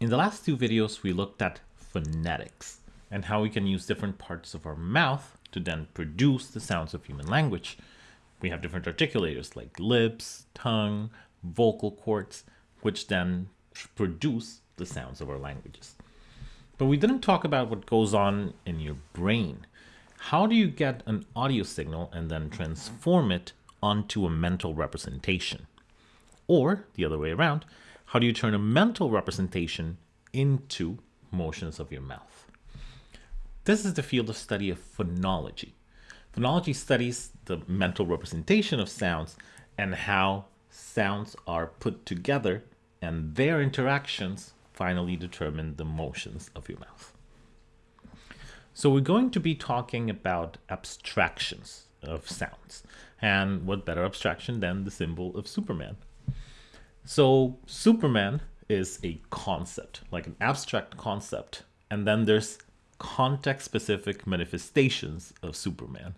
In the last two videos, we looked at phonetics and how we can use different parts of our mouth to then produce the sounds of human language. We have different articulators like lips, tongue, vocal cords, which then produce the sounds of our languages. But we didn't talk about what goes on in your brain. How do you get an audio signal and then transform it onto a mental representation? Or the other way around, how do you turn a mental representation into motions of your mouth? This is the field of study of phonology. Phonology studies the mental representation of sounds and how sounds are put together and their interactions finally determine the motions of your mouth. So we're going to be talking about abstractions of sounds. And what better abstraction than the symbol of Superman? So Superman is a concept, like an abstract concept. And then there's context-specific manifestations of Superman.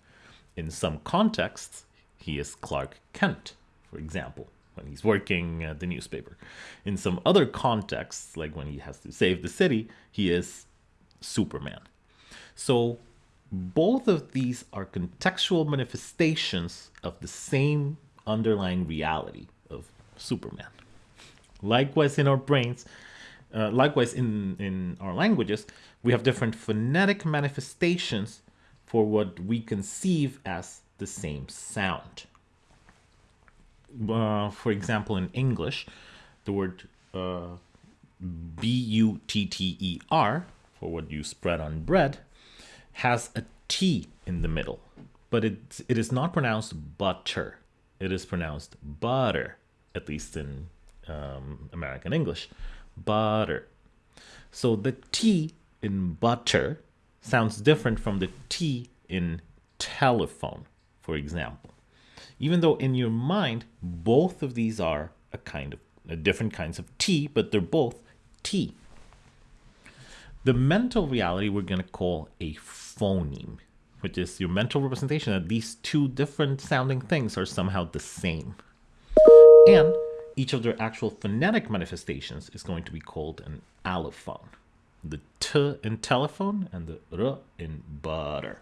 In some contexts, he is Clark Kent, for example, when he's working at the newspaper. In some other contexts, like when he has to save the city, he is Superman. So both of these are contextual manifestations of the same underlying reality of Superman. Likewise, in our brains, uh, likewise in, in our languages, we have different phonetic manifestations for what we conceive as the same sound. Uh, for example, in English, the word uh, B-U-T-T-E-R, for what you spread on bread, has a T in the middle, but it, it is not pronounced butter. It is pronounced butter, at least in um, American English, butter. So the T in butter sounds different from the T in telephone, for example. Even though in your mind, both of these are a kind of a different kinds of T, but they're both T. The mental reality we're going to call a phoneme, which is your mental representation that these two different sounding things are somehow the same. And each of their actual phonetic manifestations is going to be called an allophone. The t in telephone and the r in butter.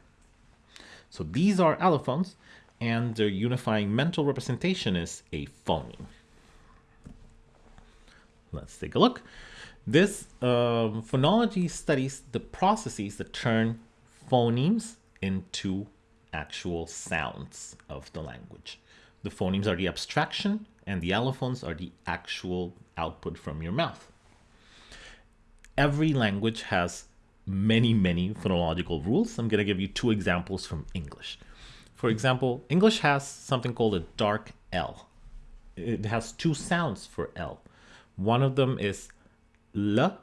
So these are allophones and their unifying mental representation is a phoneme. Let's take a look. This um, phonology studies the processes that turn phonemes into actual sounds of the language. The phonemes are the abstraction and the allophones are the actual output from your mouth. Every language has many, many phonological rules. I'm going to give you two examples from English. For example, English has something called a dark L. It has two sounds for L. One of them is L,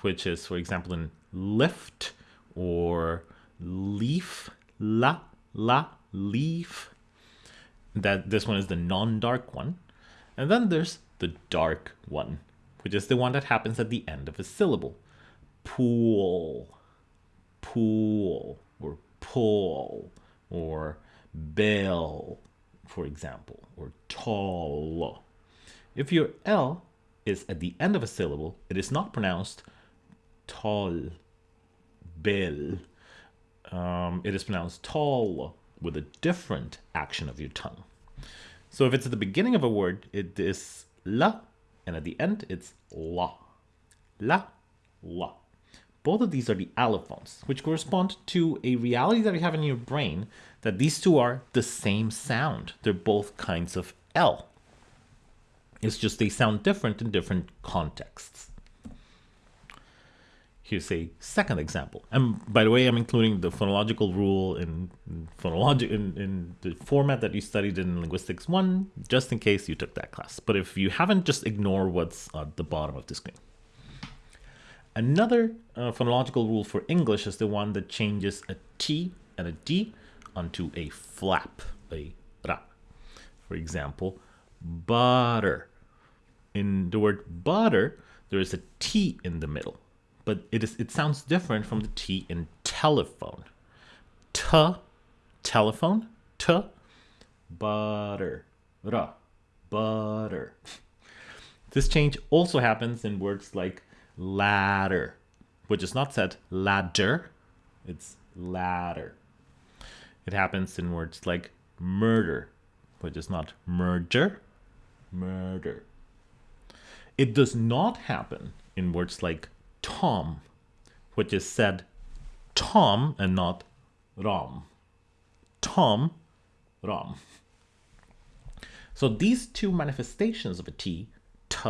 which is, for example, in lift or leaf, la, la, leaf. That this one is the non-dark one. And then there's the dark one, which is the one that happens at the end of a syllable. Pool, pool, or pull, or bell, for example, or tall. If your L is at the end of a syllable, it is not pronounced tall, bell. Um, it is pronounced tall with a different action of your tongue. So if it's at the beginning of a word, it is la, and at the end, it's la. La, la. Both of these are the allophones, which correspond to a reality that you have in your brain that these two are the same sound. They're both kinds of L. It's just they sound different in different contexts. Here's a second example. And by the way, I'm including the phonological rule in, phonologic in, in the format that you studied in Linguistics 1, just in case you took that class. But if you haven't, just ignore what's at the bottom of the screen. Another uh, phonological rule for English is the one that changes a T and a D onto a flap, a ra. For example, butter. In the word butter, there is a T in the middle but it is it sounds different from the T in telephone. T, telephone, T, butter, ra, butter. This change also happens in words like ladder, which is not said ladder, it's ladder. It happens in words like murder, which is not murder, murder. It does not happen in words like Tom, which is said Tom and not Rom. Tom, Rom. So these two manifestations of a T, T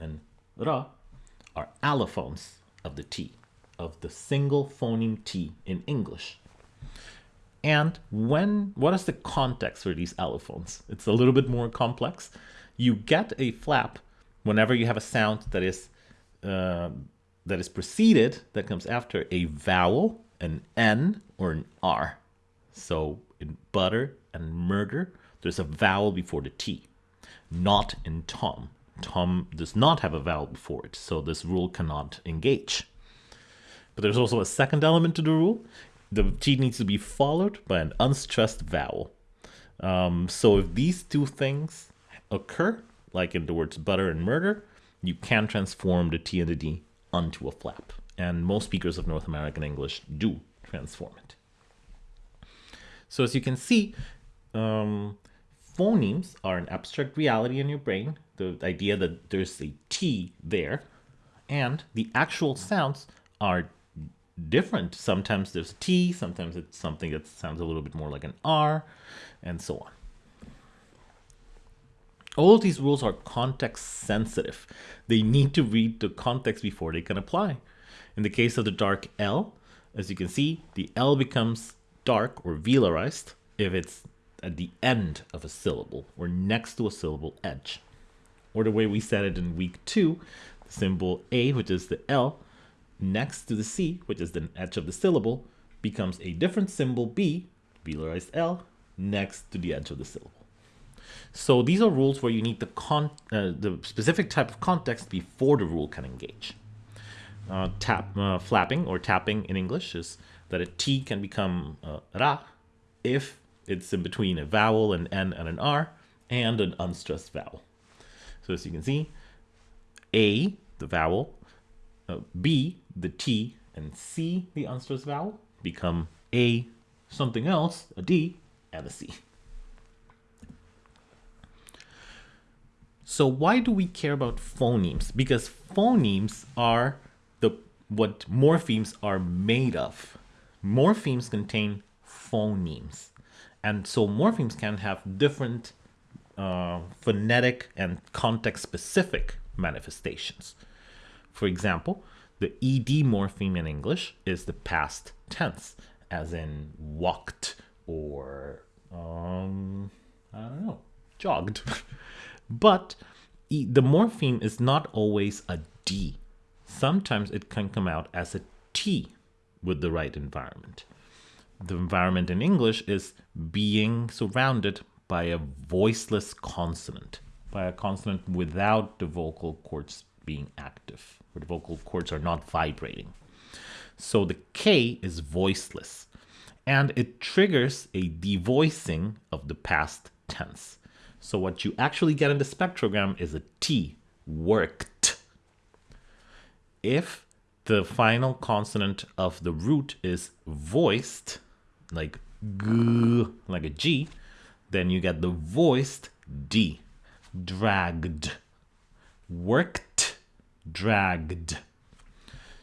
and Ra, are allophones of the T, of the single phoneme T in English. And when, what is the context for these allophones? It's a little bit more complex. You get a flap whenever you have a sound that is uh, that is preceded, that comes after a vowel, an N or an R. So in butter and murder, there's a vowel before the T. Not in Tom. Tom does not have a vowel before it, so this rule cannot engage. But there's also a second element to the rule. The T needs to be followed by an unstressed vowel. Um, so if these two things occur, like in the words butter and murder, you can transform the T and the D onto a flap. And most speakers of North American English do transform it. So as you can see, um, phonemes are an abstract reality in your brain, the idea that there's a T there, and the actual sounds are different. Sometimes there's a T, sometimes it's something that sounds a little bit more like an R, and so on. All these rules are context sensitive. They need to read the context before they can apply. In the case of the dark L, as you can see, the L becomes dark or velarized if it's at the end of a syllable or next to a syllable edge. Or the way we said it in week two, the symbol A, which is the L, next to the C, which is the edge of the syllable, becomes a different symbol B, velarized L, next to the edge of the syllable. So these are rules where you need the, con uh, the specific type of context before the rule can engage. Uh, tap uh, flapping or tapping in English is that a T can become uh, ra if it's in between a vowel, an N and an R, and an unstressed vowel. So as you can see, A, the vowel, uh, B, the T, and C, the unstressed vowel, become A, something else, a D, and a C. So why do we care about phonemes? Because phonemes are the what morphemes are made of. Morphemes contain phonemes. And so morphemes can have different uh, phonetic and context specific manifestations. For example, the ed morpheme in English is the past tense, as in walked or, um, I don't know, jogged. But the morpheme is not always a D. Sometimes it can come out as a T with the right environment. The environment in English is being surrounded by a voiceless consonant, by a consonant without the vocal cords being active, where the vocal cords are not vibrating. So the K is voiceless, and it triggers a devoicing of the past tense. So what you actually get in the spectrogram is a T, worked. If the final consonant of the root is voiced, like g, like a G, then you get the voiced D, dragged, worked, dragged.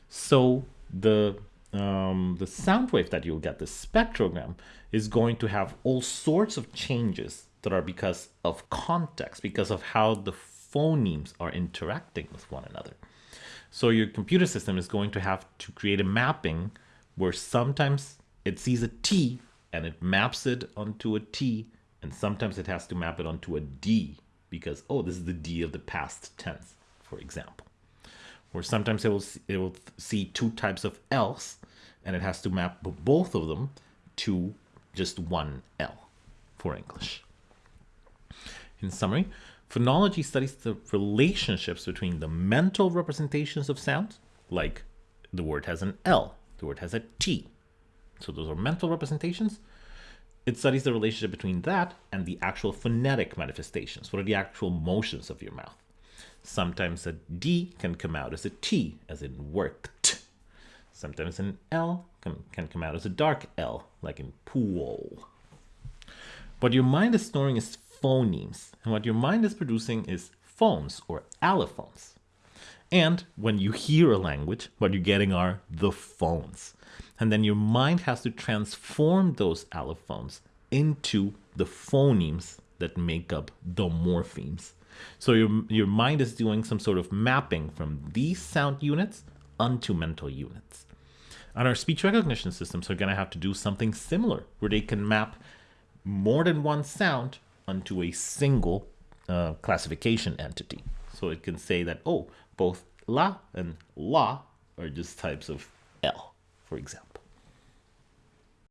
So the um, the sound wave that you'll get, the spectrogram, is going to have all sorts of changes that are because of context, because of how the phonemes are interacting with one another. So your computer system is going to have to create a mapping where sometimes it sees a T and it maps it onto a T, and sometimes it has to map it onto a D because, oh, this is the D of the past tense, for example. Or sometimes it will, see, it will see two types of L's and it has to map both of them to just one L for English. In summary, phonology studies the relationships between the mental representations of sounds, like the word has an L, the word has a T. So those are mental representations. It studies the relationship between that and the actual phonetic manifestations. What are the actual motions of your mouth? Sometimes a D can come out as a T, as in worked. Sometimes an L can, can come out as a dark L, like in pool. What your mind is storing is phonemes, and what your mind is producing is phones or allophones. And when you hear a language, what you're getting are the phones. And then your mind has to transform those allophones into the phonemes that make up the morphemes. So your, your mind is doing some sort of mapping from these sound units onto mental units. And our speech recognition systems are going to have to do something similar, where they can map more than one sound onto a single uh, classification entity. So it can say that, oh, both la and la are just types of L, for example.